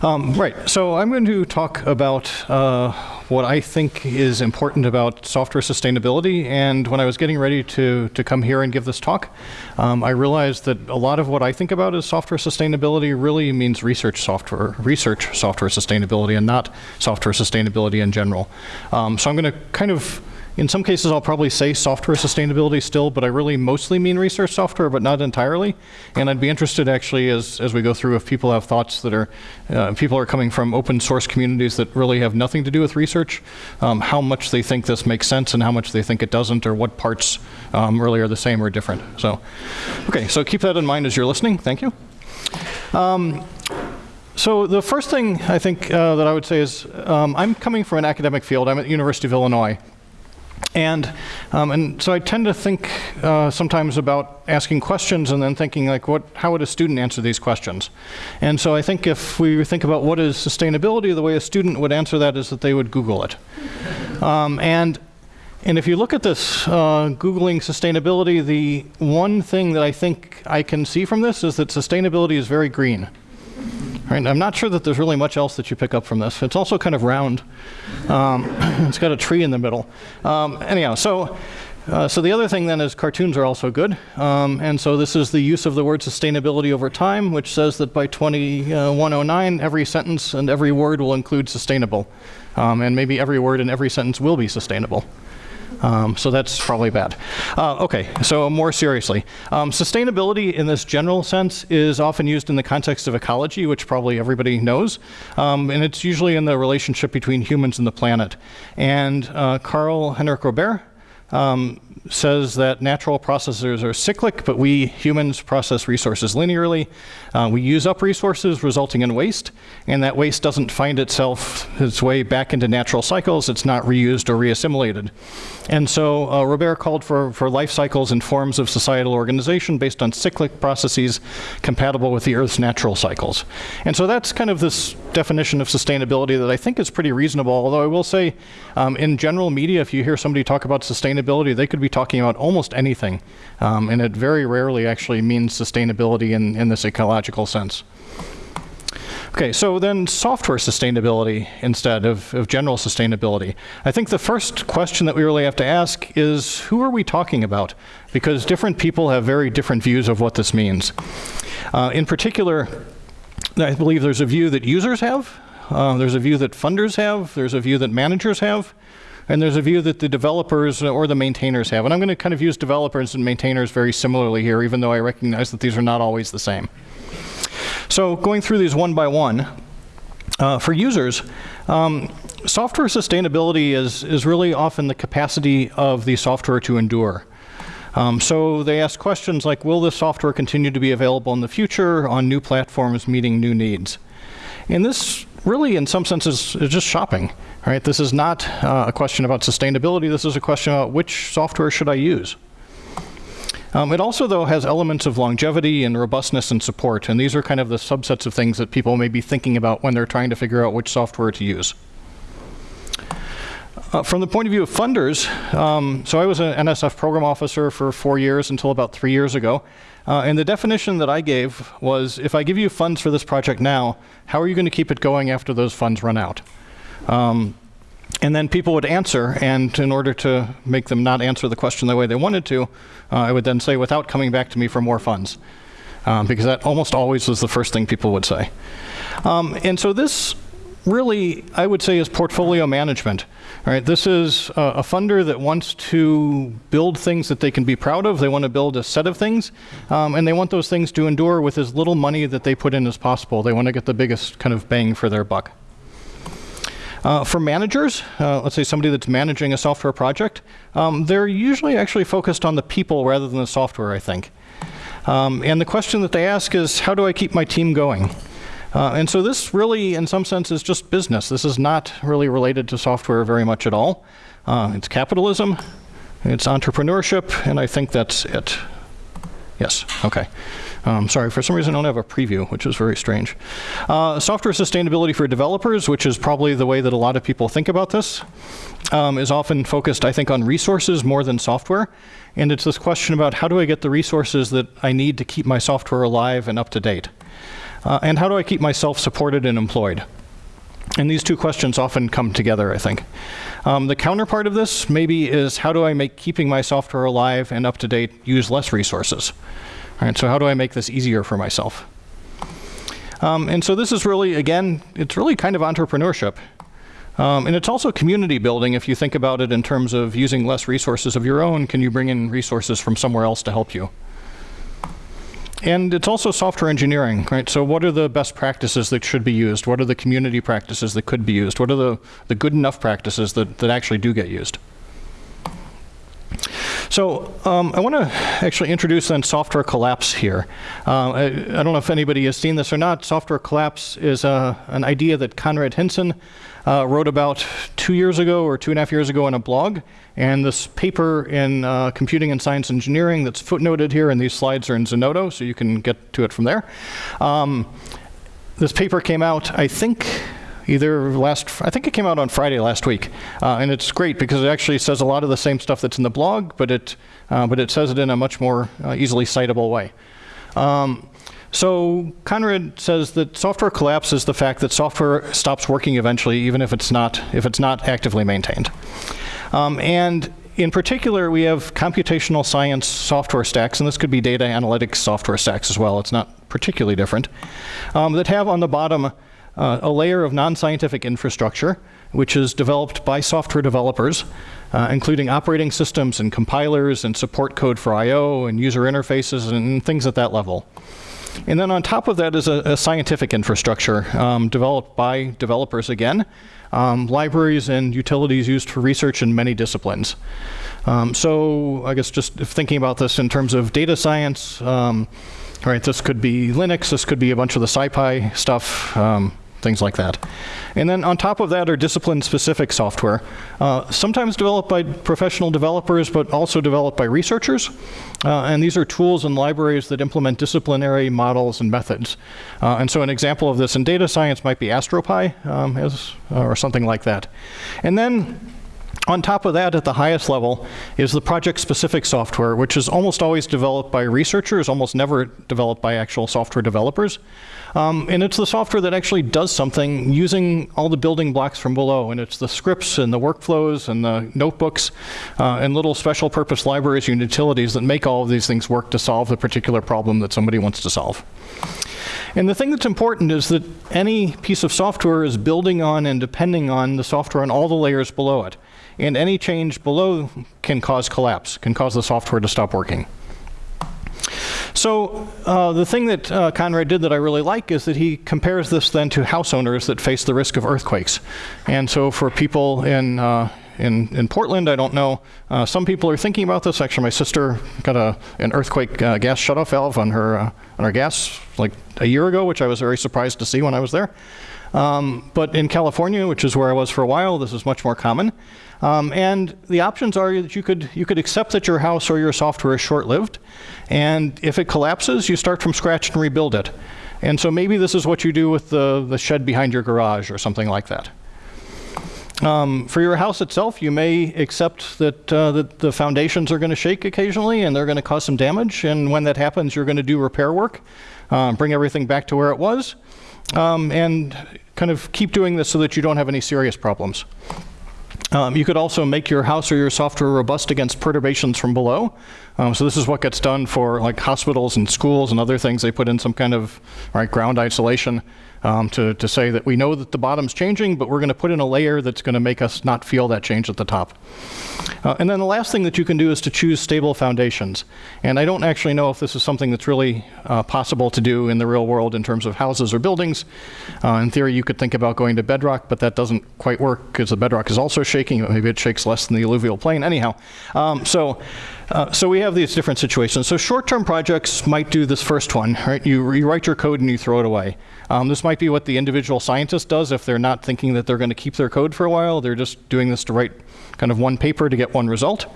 Um, right, so I'm going to talk about uh, what I think is important about software sustainability. And when I was getting ready to, to come here and give this talk, um, I realized that a lot of what I think about as software sustainability really means research software, research software sustainability and not software sustainability in general. Um, so I'm going to kind of in some cases, I'll probably say software sustainability still, but I really mostly mean research software, but not entirely. And I'd be interested actually as, as we go through if people have thoughts that are, uh, people are coming from open source communities that really have nothing to do with research, um, how much they think this makes sense and how much they think it doesn't, or what parts um, really are the same or different. So, okay, so keep that in mind as you're listening. Thank you. Um, so the first thing I think uh, that I would say is um, I'm coming from an academic field. I'm at the University of Illinois. And, um, and so I tend to think uh, sometimes about asking questions and then thinking like, what, how would a student answer these questions? And so I think if we think about what is sustainability, the way a student would answer that is that they would Google it. Um, and, and if you look at this, uh, Googling sustainability, the one thing that I think I can see from this is that sustainability is very green. Right, I'm not sure that there's really much else that you pick up from this. It's also kind of round. Um, it's got a tree in the middle. Um, anyhow, so, uh, so the other thing then is cartoons are also good. Um, and so this is the use of the word sustainability over time, which says that by 2109, every sentence and every word will include sustainable. Um, and maybe every word in every sentence will be sustainable. Um, so that's probably bad. Uh, okay, so more seriously. Um, sustainability in this general sense is often used in the context of ecology, which probably everybody knows. Um, and it's usually in the relationship between humans and the planet. And uh, Karl Henrik Robert um, says that natural processes are cyclic, but we humans process resources linearly. Uh, we use up resources, resulting in waste, and that waste doesn't find itself its way back into natural cycles. It's not reused or reassimilated. And so uh, Robert called for, for life cycles and forms of societal organization based on cyclic processes compatible with the Earth's natural cycles. And so that's kind of this definition of sustainability that I think is pretty reasonable, although I will say um, in general media, if you hear somebody talk about sustainability, they could be talking about almost anything. Um, and it very rarely actually means sustainability in, in this ecological sense. Okay, so then software sustainability instead of, of general sustainability. I think the first question that we really have to ask is who are we talking about? Because different people have very different views of what this means. Uh, in particular, I believe there's a view that users have, uh, there's a view that funders have, there's a view that managers have, and there's a view that the developers or the maintainers have. And I'm going to kind of use developers and maintainers very similarly here, even though I recognize that these are not always the same. So going through these one by one, uh, for users, um, software sustainability is, is really often the capacity of the software to endure. Um, so they ask questions like, will this software continue to be available in the future on new platforms meeting new needs? And this really, in some senses, is just shopping. Right? This is not uh, a question about sustainability. This is a question about which software should I use. Um, it also, though, has elements of longevity and robustness and support, and these are kind of the subsets of things that people may be thinking about when they're trying to figure out which software to use. Uh, from the point of view of funders, um, so I was an NSF program officer for four years until about three years ago. Uh, and the definition that I gave was, if I give you funds for this project now, how are you going to keep it going after those funds run out? Um, and then people would answer, and in order to make them not answer the question the way they wanted to, uh, I would then say, without coming back to me for more funds. Um, because that almost always was the first thing people would say. Um, and so this really, I would say, is portfolio management. All right, this is a, a, funder that wants to build things that they can be proud of. They want to build a set of things, um, and they want those things to endure with as little money that they put in as possible. They want to get the biggest kind of bang for their buck. Uh, for managers, uh, let's say somebody that's managing a software project, um, they're usually actually focused on the people rather than the software, I think. Um, and the question that they ask is, how do I keep my team going? Uh, and so this really, in some sense, is just business. This is not really related to software very much at all. Uh, it's capitalism, it's entrepreneurship, and I think that's it. Yes, okay. Um, sorry, for some reason I don't have a preview, which is very strange. Uh, software sustainability for developers, which is probably the way that a lot of people think about this, um, is often focused, I think, on resources more than software. And it's this question about how do I get the resources that I need to keep my software alive and up to date. Uh, and how do I keep myself supported and employed? And these two questions often come together, I think. Um, the counterpart of this maybe is how do I make keeping my software alive and up to date use less resources? All right, so how do I make this easier for myself? Um, and so this is really, again, it's really kind of entrepreneurship. Um, and it's also community building if you think about it in terms of using less resources of your own, can you bring in resources from somewhere else to help you? And it's also software engineering, right? So what are the best practices that should be used? What are the community practices that could be used? What are the, the good enough practices that, that actually do get used? So um, I want to actually introduce then software collapse here. Uh, I, I, don't know if anybody has seen this or not. Software collapse is uh, an idea that Konrad Hinsen uh, wrote about two years ago or two and a half years ago in a blog. And this paper in uh, Computing and Science Engineering that's footnoted here, and these slides are in Zenodo, so you can get to it from there. Um, this paper came out, I think, either last, I think it came out on Friday last week. Uh, and it's great because it actually says a lot of the same stuff that's in the blog, but it, uh, but it says it in a much more uh, easily citable way. Um, so Konrad says that software collapse is the fact that software stops working eventually, even if it's not, if it's not actively maintained. Um, and in particular, we have computational science software stacks, and this could be data analytics software stacks as well. It's not particularly different, um, that have on the bottom uh, a layer of non-scientific infrastructure, which is developed by software developers, uh, including operating systems and compilers and support code for I.O. and user interfaces and things at that level. And then on top of that is a, a scientific infrastructure um, developed by developers again, um, libraries and utilities used for research in many disciplines. Um, so I guess just thinking about this in terms of data science, um, all right, this could be Linux, this could be a bunch of the SciPy stuff, um, things like that. And then on top of that are discipline-specific software, uh, sometimes developed by professional developers, but also developed by researchers. Uh, and these are tools and libraries that implement disciplinary models and methods. Uh, and so an example of this in data science might be AstroPy um, as, or something like that. And then on top of that, at the highest level, is the project-specific software, which is almost always developed by researchers, almost never developed by actual software developers. Um, and it's the software that actually does something using all the building blocks from below. And it's the scripts and the workflows and the notebooks uh, and little special purpose libraries and utilities that make all of these things work to solve the particular problem that somebody wants to solve. And the thing that's important is that any piece of software is building on and depending on the software on all the layers below it. And any change below can cause collapse, can cause the software to stop working. So uh, the thing that uh, Konrad did that I really like is that he compares this then to house owners that face the risk of earthquakes. And so for people in uh, in, in Portland, I don't know. Uh, some people are thinking about this. Actually, my sister got a, an earthquake uh, gas shutoff valve on her, uh, on her gas like a year ago, which I was very surprised to see when I was there. Um, but in California, which is where I was for a while, this is much more common. Um, and the options are that you could, you could accept that your house or your software is short-lived. And if it collapses, you start from scratch and rebuild it. And so maybe this is what you do with the, the shed behind your garage or something like that. Um, for your house itself, you may accept that, uh, that the foundations are going to shake occasionally and they're going to cause some damage. And when that happens, you're going to do repair work, uh, bring everything back to where it was, um, and kind of keep doing this so that you don't have any serious problems. Um, you could also make your house or your software robust against perturbations from below. Um, so this is what gets done for like hospitals and schools and other things. They put in some kind of right, ground isolation um, to, to say that we know that the bottom's changing, but we're going to put in a layer that's going to make us not feel that change at the top. Uh, and then the last thing that you can do is to choose stable foundations. And I don't actually know if this is something that's really uh, possible to do in the real world in terms of houses or buildings. Uh, in theory, you could think about going to bedrock, but that doesn't quite work because the bedrock is also shaking. Maybe it shakes less than the alluvial plain. Anyhow, um, so uh, so we have these different situations. So short-term projects might do this first one, right? You, you write your code and you throw it away. Um, this might be what the individual scientist does if they're not thinking that they're going to keep their code for a while. They're just doing this to write kind of one paper to get one result.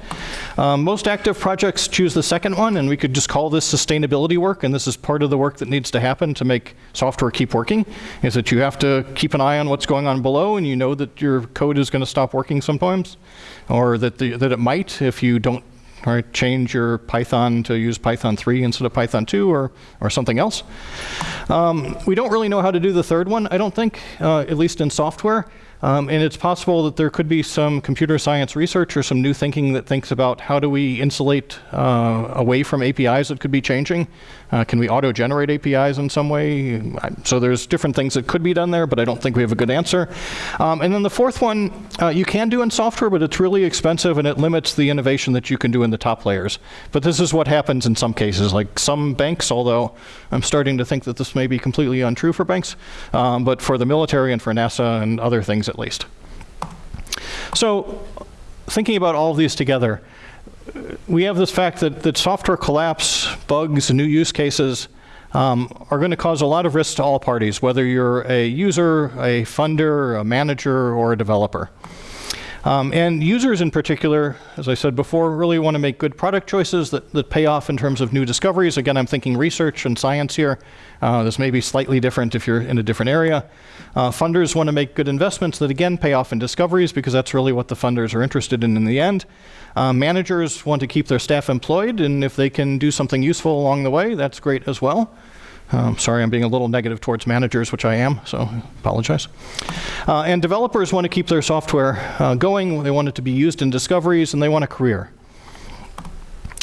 Um, most active projects choose the second one, and we could just call this sustainability work, and this is part of the work that needs to happen to make software keep working, is that you have to keep an eye on what's going on below, and you know that your code is going to stop working sometimes, or that, the, that it might if you don't right? Change your Python to use Python 3 instead of Python 2 or, or something else. Um, we don't really know how to do the third one, I don't think, uh, at least in software. Um, and it's possible that there could be some computer science research or some new thinking that thinks about how do we insulate uh, away from APIs that could be changing. Uh, can we auto-generate APIs in some way? So there's different things that could be done there, but I don't think we have a good answer. Um, and then the fourth one, uh, you can do in software, but it's really expensive and it limits the innovation that you can do in the top layers. But this is what happens in some cases, like some banks, although I'm starting to think that this may be completely untrue for banks, um, but for the military and for NASA and other things at least. So thinking about all of these together, we have this fact that, that software collapse, bugs, new use cases um, are going to cause a lot of risk to all parties, whether you're a user, a funder, a manager, or a developer. Um, and users in particular, as I said before, really want to make good product choices that, that pay off in terms of new discoveries. Again, I'm thinking research and science here. Uh, this may be slightly different if you're in a different area. Uh, funders want to make good investments that, again, pay off in discoveries because that's really what the funders are interested in in the end. Uh, managers want to keep their staff employed, and if they can do something useful along the way, that's great as well. Um, sorry, I'm being a little negative towards managers, which I am, so apologize. Uh, and developers want to keep their software uh, going. They want it to be used in discoveries, and they want a career.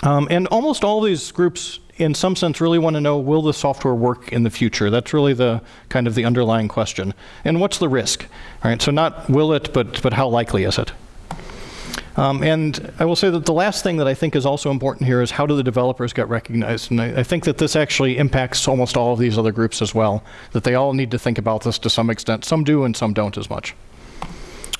Um, and almost all these groups, in some sense, really want to know, will the software work in the future? That's really the kind of the underlying question. And what's the risk? All right, so not will it, but, but how likely is it? Um, and I will say that the last thing that I think is also important here is how do the developers get recognized? And I, I, think that this actually impacts almost all of these other groups as well, that they all need to think about this to some extent. Some do and some don't as much.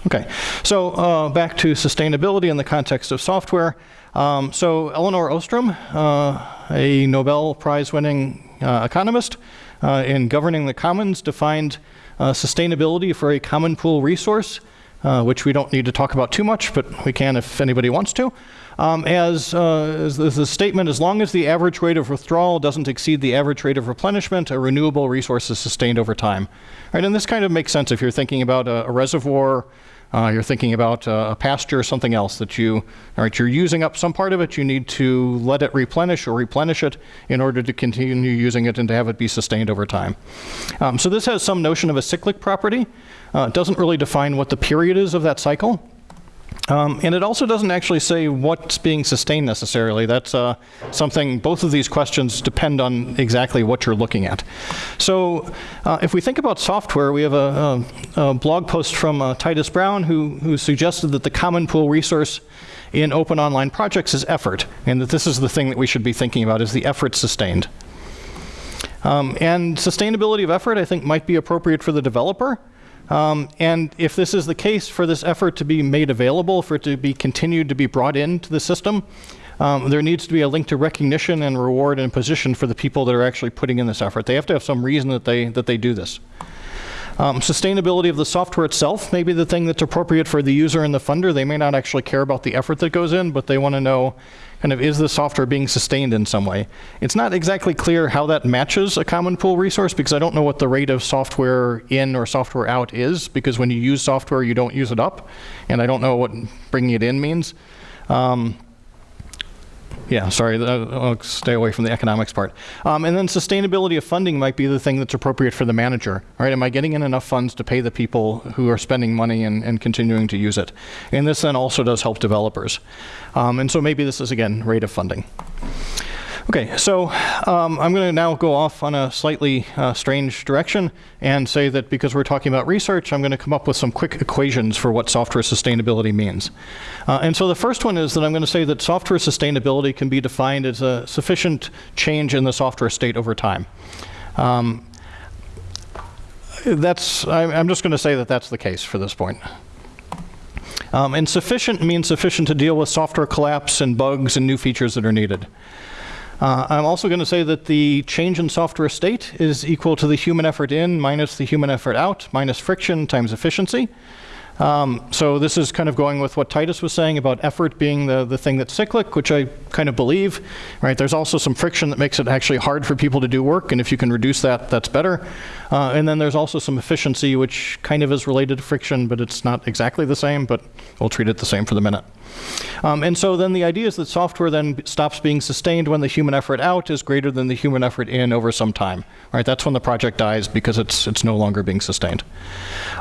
Okay, so uh, back to sustainability in the context of software. Um, so Elinor Ostrom, uh, a Nobel Prize winning uh, economist uh, in Governing the Commons, defined uh, sustainability for a common pool resource uh, which we don't need to talk about too much, but we can if anybody wants to. Um, as, uh, as the statement, as long as the average rate of withdrawal doesn't exceed the average rate of replenishment, a renewable resource is sustained over time. Right, and this kind of makes sense if you're thinking about a, a reservoir, uh, you're thinking about a pasture or something else that you, all right, you're using up some part of it, you need to let it replenish or replenish it in order to continue using it and to have it be sustained over time. Um, so this has some notion of a cyclic property. Uh, it doesn't really define what the period is of that cycle. Um, and it also doesn't actually say what's being sustained necessarily. That's uh, something, both of these questions depend on exactly what you're looking at. So uh, if we think about software, we have a, a, a blog post from uh, Titus Brown who, who suggested that the common pool resource in open online projects is effort, and that this is the thing that we should be thinking about, is the effort sustained. Um, and sustainability of effort, I think, might be appropriate for the developer. Um, and if this is the case for this effort to be made available, for it to be continued to be brought into the system, um, there needs to be a link to recognition and reward and position for the people that are actually putting in this effort. They have to have some reason that they, that they do this. Um, sustainability of the software itself may be the thing that's appropriate for the user and the funder. They may not actually care about the effort that goes in, but they want to know kind of is the software being sustained in some way. It's not exactly clear how that matches a common pool resource because I don't know what the rate of software in or software out is because when you use software you don't use it up and I don't know what bringing it in means. Um, yeah, sorry, I'll stay away from the economics part. Um, and then sustainability of funding might be the thing that's appropriate for the manager. Right, am I getting in enough funds to pay the people who are spending money and, and continuing to use it? And this then also does help developers. Um, and so maybe this is, again, rate of funding. Okay, so um, I'm going to now go off on a slightly uh, strange direction and say that because we're talking about research, I'm going to come up with some quick equations for what software sustainability means. Uh, and so the first one is that I'm going to say that software sustainability can be defined as a sufficient change in the software state over time. Um, that's, I'm just going to say that that's the case for this point. Um, and sufficient means sufficient to deal with software collapse and bugs and new features that are needed. Uh, I'm also going to say that the change in software state is equal to the human effort in minus the human effort out minus friction times efficiency. Um, so this is kind of going with what Titus was saying about effort being the, the thing that's cyclic, which I kind of believe, right? There's also some friction that makes it actually hard for people to do work, and if you can reduce that, that's better. Uh, and then there's also some efficiency, which kind of is related to friction, but it's not exactly the same, but we'll treat it the same for the minute. Um, and so then the idea is that software then stops being sustained when the human effort out is greater than the human effort in over some time. Right? That's when the project dies because it's, it's no longer being sustained.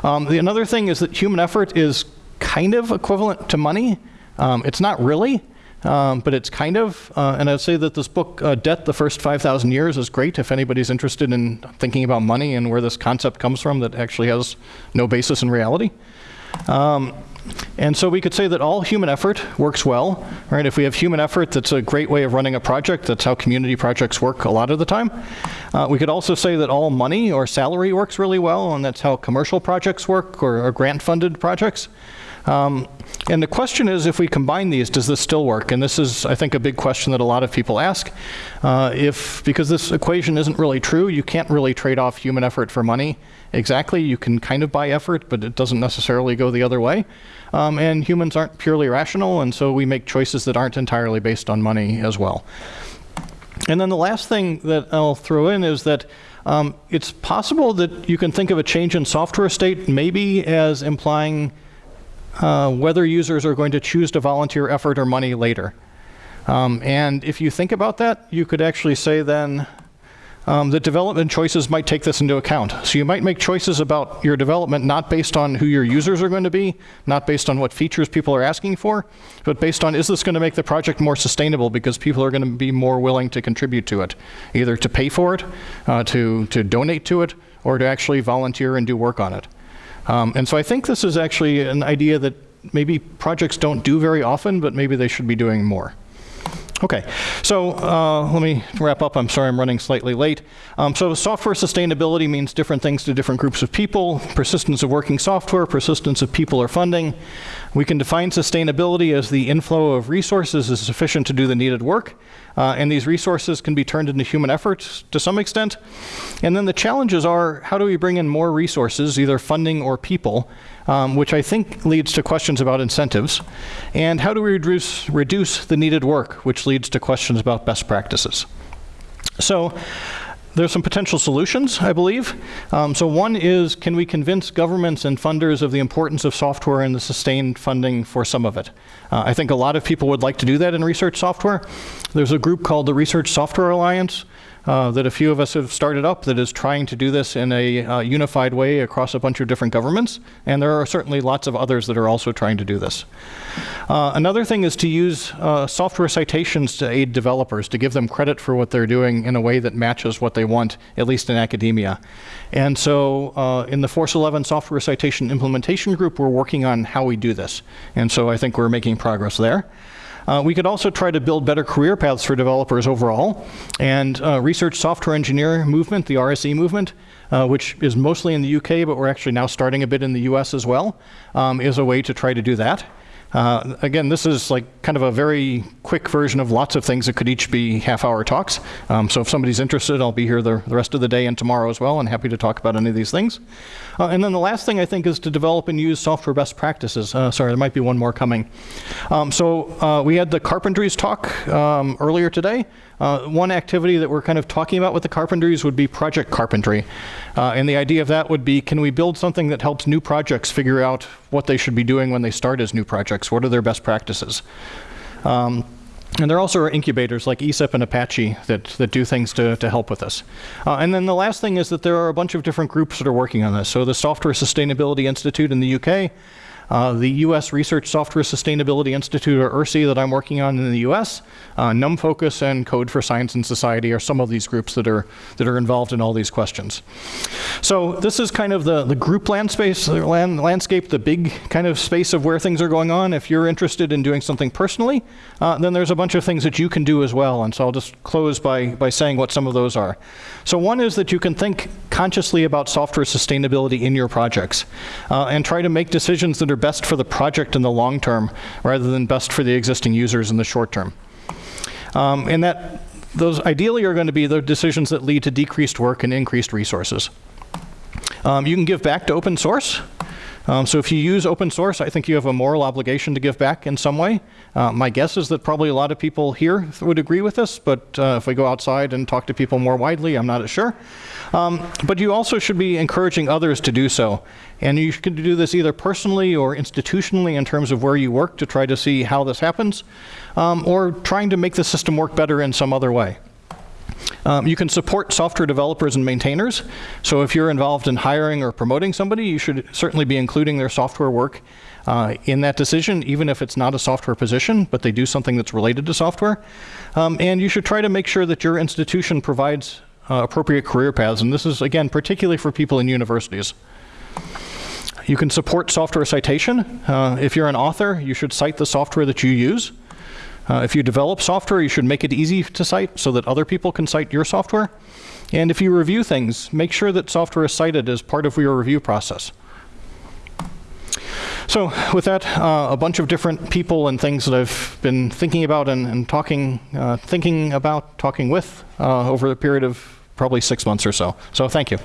Um, the, another thing is that human effort is kind of equivalent to money. Um, it's not really, um, but it's kind of. Uh, and I'd say that this book, uh, Debt, the First 5,000 Years, is great if anybody's interested in thinking about money and where this concept comes from that actually has no basis in reality. Um, and so we could say that all human effort works well, right? If we have human effort, that's a great way of running a project. That's how community projects work a lot of the time. Uh, we could also say that all money or salary works really well, and that's how commercial projects work or, or grant-funded projects. Um, and the question is, if we combine these, does this still work? And this is, I think, a big question that a lot of people ask. Uh, if, because this equation isn't really true, you can't really trade off human effort for money exactly. You can kind of buy effort, but it doesn't necessarily go the other way. Um, and humans aren't purely rational, and so we make choices that aren't entirely based on money as well. And then the last thing that I'll throw in is that um, it's possible that you can think of a change in software state maybe as implying uh, whether users are going to choose to volunteer effort or money later. Um, and if you think about that, you could actually say then um, that development choices might take this into account. So you might make choices about your development not based on who your users are going to be, not based on what features people are asking for, but based on is this going to make the project more sustainable because people are going to be more willing to contribute to it, either to pay for it, uh, to, to donate to it, or to actually volunteer and do work on it. Um, and so I think this is actually an idea that maybe projects don't do very often, but maybe they should be doing more. Okay, so uh, let me wrap up. I'm sorry I'm running slightly late. Um, so software sustainability means different things to different groups of people. Persistence of working software, persistence of people or funding. We can define sustainability as the inflow of resources is sufficient to do the needed work. Uh, and these resources can be turned into human efforts to some extent. And then the challenges are, how do we bring in more resources, either funding or people, um, which I think leads to questions about incentives. And how do we reduce, reduce the needed work, which leads to questions about best practices. So there's some potential solutions, I believe. Um, so one is, can we convince governments and funders of the importance of software and the sustained funding for some of it? Uh, I think a lot of people would like to do that in research software. There's a group called the Research Software Alliance, uh, that a few of us have started up that is trying to do this in a uh, unified way across a bunch of different governments. And there are certainly lots of others that are also trying to do this. Uh, another thing is to use uh, software citations to aid developers, to give them credit for what they're doing in a way that matches what they want, at least in academia. And so uh, in the Force 11 Software Citation Implementation Group, we're working on how we do this. And so I think we're making progress there. Uh, we could also try to build better career paths for developers overall. And uh, research software engineer movement, the RSE movement, uh, which is mostly in the UK, but we're actually now starting a bit in the US as well, um, is a way to try to do that. Uh, again, this is like kind of a very quick version of lots of things that could each be half-hour talks. Um, so if somebody's interested, I'll be here the, the, rest of the day and tomorrow as well, and happy to talk about any of these things. Uh, and then the last thing I think is to develop and use software best practices. Uh, sorry, there might be one more coming. Um, so uh, we had the carpentries talk um, earlier today. Uh, one activity that we're kind of talking about with the carpentries would be project carpentry. Uh, and the idea of that would be, can we build something that helps new projects figure out what they should be doing when they start as new projects? What are their best practices? Um, and there also are incubators like ESIP and Apache that, that do things to, to help with this. Uh, and then the last thing is that there are a bunch of different groups that are working on this. So the Software Sustainability Institute in the UK uh, the U.S. Research Software Sustainability Institute, or URSSI, that I'm working on in the U.S., uh, NumFocus and Code for Science and Society are some of these groups that are, that are involved in all these questions. So this is kind of the, the group land space, land, landscape, the big kind of space of where things are going on. If you're interested in doing something personally, uh, then there's a bunch of things that you can do as well. And so I'll just close by, by saying what some of those are. So one is that you can think consciously about software sustainability in your projects uh, and try to make decisions that are best for the project in the long term rather than best for the existing users in the short term. Um, and that those ideally are going to be the decisions that lead to decreased work and increased resources. Um, you can give back to open source. Um, so if you use open source, I think you have a moral obligation to give back in some way. Uh, my guess is that probably a lot of people here would agree with this, but uh, if we go outside and talk to people more widely, I'm not as sure. Um, but you also should be encouraging others to do so. And you can do this either personally or institutionally in terms of where you work to try to see how this happens, um, or trying to make the system work better in some other way. Um, you can support software developers and maintainers. So if you're involved in hiring or promoting somebody, you should certainly be including their software work uh, in that decision, even if it's not a software position, but they do something that's related to software. Um, and you should try to make sure that your institution provides uh, appropriate career paths. And this is, again, particularly for people in universities. You can support software citation. Uh, if you're an author, you should cite the software that you use. Uh, if you develop software, you should make it easy to cite so that other people can cite your software. And if you review things, make sure that software is cited as part of your review process. So with that, uh, a bunch of different people and things that I've been thinking about and, and talking, uh, thinking about, talking with uh, over a period of probably six months or so. So thank you.